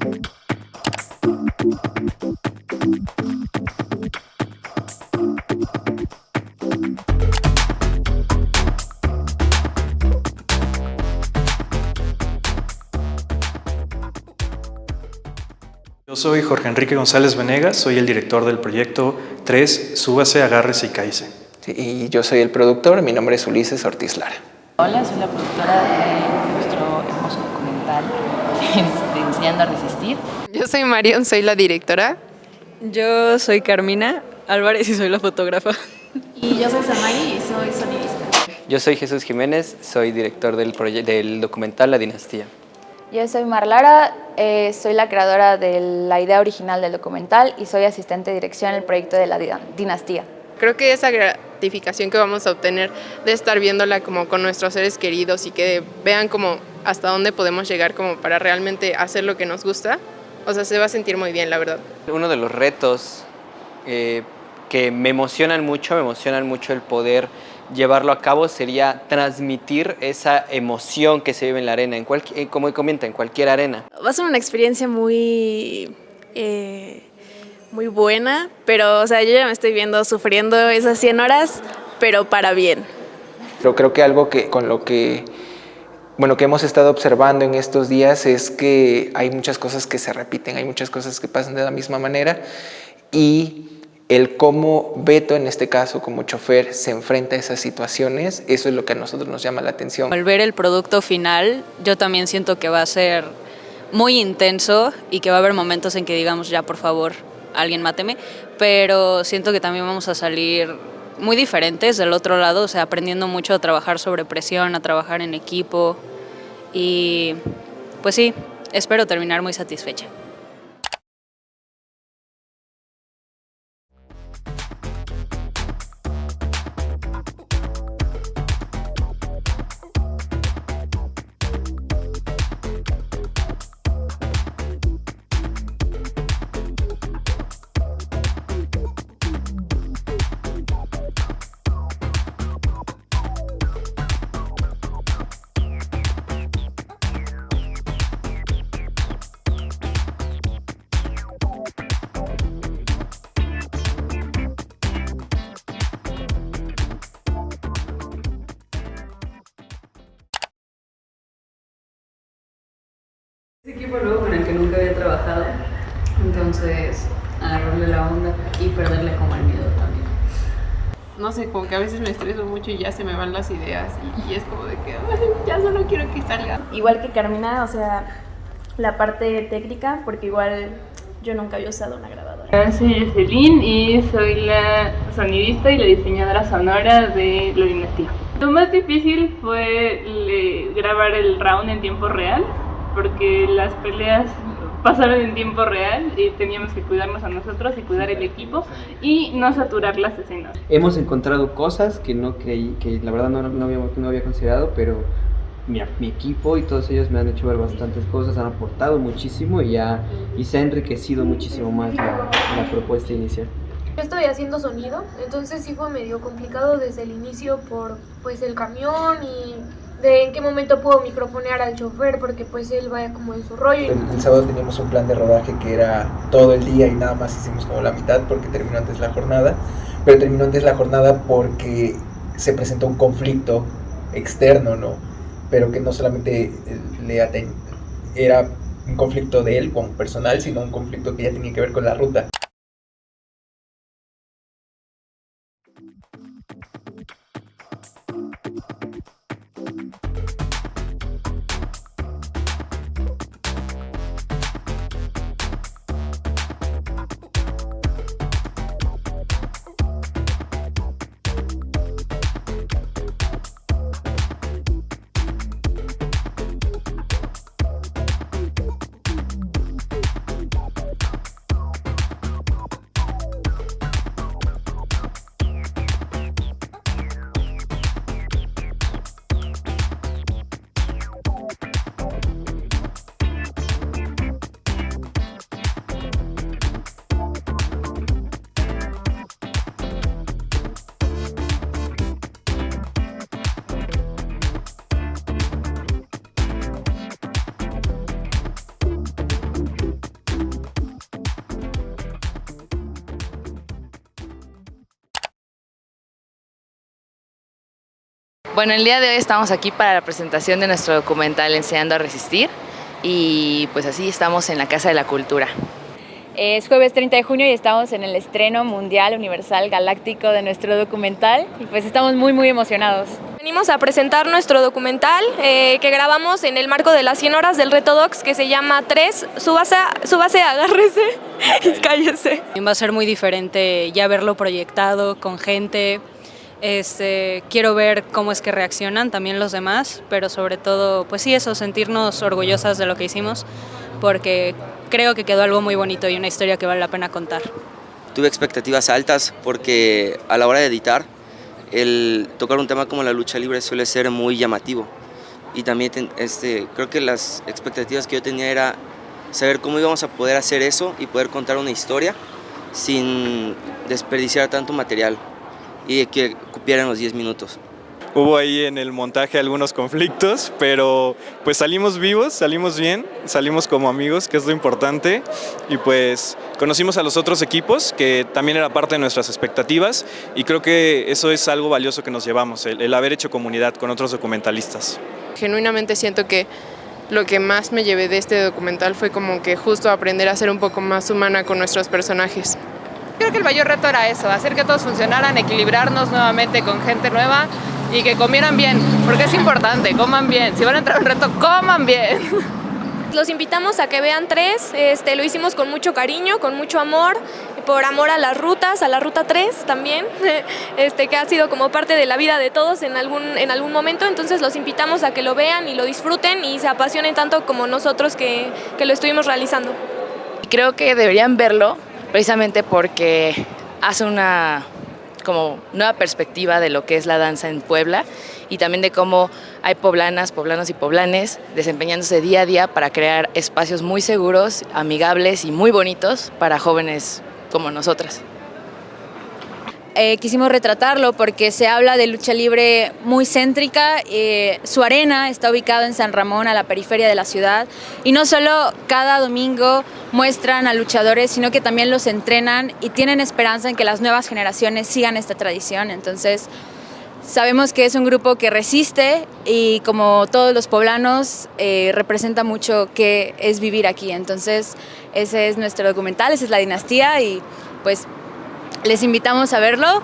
Yo soy Jorge Enrique González Venegas, soy el director del proyecto 3, Súbase, Agárrese y. Sí, y yo soy el productor, mi nombre es Ulises Ortiz Lara. Hola, soy la productora de nuestro hermoso documental de Enseñando a Resistir. Yo soy Marion, soy la directora. Yo soy Carmina Álvarez y soy la fotógrafa. Y yo soy Samari y soy sonidista. Yo soy Jesús Jiménez, soy director del, del documental La Dinastía. Yo soy Marlara, eh, soy la creadora de la idea original del documental y soy asistente de dirección en el proyecto de la dinastía. Creo que esa gratificación que vamos a obtener de estar viéndola como con nuestros seres queridos y que vean como hasta dónde podemos llegar como para realmente hacer lo que nos gusta, o sea, se va a sentir muy bien, la verdad. Uno de los retos eh, que me emocionan mucho, me emocionan mucho el poder llevarlo a cabo sería transmitir esa emoción que se vive en la arena, en cualquier, como comenta, en cualquier arena. Va a ser una experiencia muy, eh, muy buena, pero o sea, yo ya me estoy viendo sufriendo esas 100 horas, pero para bien. Pero creo que algo que con lo que bueno, que hemos estado observando en estos días es que hay muchas cosas que se repiten, hay muchas cosas que pasan de la misma manera y el cómo Beto, en este caso como chofer, se enfrenta a esas situaciones, eso es lo que a nosotros nos llama la atención. Al ver el producto final, yo también siento que va a ser muy intenso y que va a haber momentos en que digamos, ya por favor, alguien máteme, pero siento que también vamos a salir muy diferentes del otro lado, o sea, aprendiendo mucho a trabajar sobre presión, a trabajar en equipo y pues sí, espero terminar muy satisfecha. Que nunca había trabajado, entonces agarrarle la onda y perderle como el miedo también. No sé, como que a veces me estreso mucho y ya se me van las ideas y, es como de que ya solo quiero que salga. Igual que Carmina, o sea, la parte técnica, porque igual yo nunca había usado una grabadora. Soy Jocelyn y soy la sonidista y la diseñadora sonora de La Dinastía. Lo más difícil fue grabar el round en tiempo real porque las peleas pasaron en tiempo real y teníamos que cuidarnos a nosotros y cuidar el equipo y no saturar las escenas. Hemos encontrado cosas que no creí, que la verdad no, no, había, no había considerado, pero mi, mi, equipo y todos ellos me han hecho ver bastantes cosas, han aportado muchísimo y, ya, y se ha enriquecido muchísimo más la, la propuesta inicial. Yo estoy haciendo sonido, entonces sí fue medio complicado desde el inicio por pues el camión y de en qué momento puedo microfonear al chofer porque pues él vaya como en su rollo. El, sábado teníamos un plan de rodaje que era todo el día y nada más hicimos como la mitad porque terminó antes la jornada, pero terminó antes la jornada porque se presentó un conflicto externo, ¿no? Pero que no solamente le era un conflicto de él como personal, sino un conflicto que ya tenía que ver con la ruta. Bueno, el día de hoy estamos aquí para la presentación de nuestro documental Enseñando a Resistir y pues así estamos en la Casa de la Cultura. Es jueves 30 de junio y estamos en el estreno mundial, universal, galáctico de nuestro documental y pues estamos muy muy emocionados. Venimos a presentar nuestro documental eh, que grabamos en el marco de las 100 horas del Reto Docs que se llama 3, súbase, súbase agárrese y cállese. Va a ser muy diferente ya verlo proyectado con gente, este, quiero ver cómo es que reaccionan también los demás, pero sobre todo, pues sí, eso, sentirnos orgullosas de lo que hicimos, porque creo que quedó algo muy bonito y una historia que vale la pena contar. Tuve expectativas altas porque a la hora de editar, el tocar un tema como la lucha libre suele ser muy llamativo. Y también este, creo que las expectativas que yo tenía era saber cómo íbamos a poder hacer eso y poder contar una historia sin desperdiciar tanto material y que cupieran los 10 minutos. Hubo ahí en el montaje algunos conflictos, pero pues salimos vivos, salimos bien, salimos como amigos, que es lo importante, y pues conocimos a los otros equipos, que también era parte de nuestras expectativas, y creo que eso es algo valioso que nos llevamos, el, el haber hecho comunidad con otros documentalistas. Genuinamente siento que lo que más me llevé de este documental fue como que justo aprender a ser un poco más humana con nuestros personajes. Creo que el mayor reto era eso, hacer que todos funcionaran, equilibrarnos nuevamente con gente nueva y que comieran bien, porque es importante, coman bien. Si van a entrar a un reto, coman bien. Los invitamos a que vean tres, este, lo hicimos con mucho cariño, con mucho amor, por amor a las rutas, a la ruta 3 también, este, que ha sido como parte de la vida de todos en algún, en algún momento, entonces los invitamos a que lo vean y lo disfruten y se apasionen tanto como nosotros que, que lo estuvimos realizando. Creo que deberían verlo precisamente porque hace una como nueva perspectiva de lo que es la danza en Puebla y también de cómo hay poblanas, poblanos y poblanes desempeñándose día a día para crear espacios muy seguros, amigables y muy bonitos para jóvenes como nosotras. Eh, quisimos retratarlo porque se habla de lucha libre muy céntrica. Eh, su arena está ubicada en San Ramón, a la periferia de la ciudad. Y no solo cada domingo muestran a luchadores, sino que también los entrenan y tienen esperanza en que las nuevas generaciones sigan esta tradición. Entonces, sabemos que es un grupo que resiste y como todos los poblanos, eh, representa mucho qué es vivir aquí. Entonces, ese es nuestro documental, esa es la dinastía y pues les invitamos a verlo.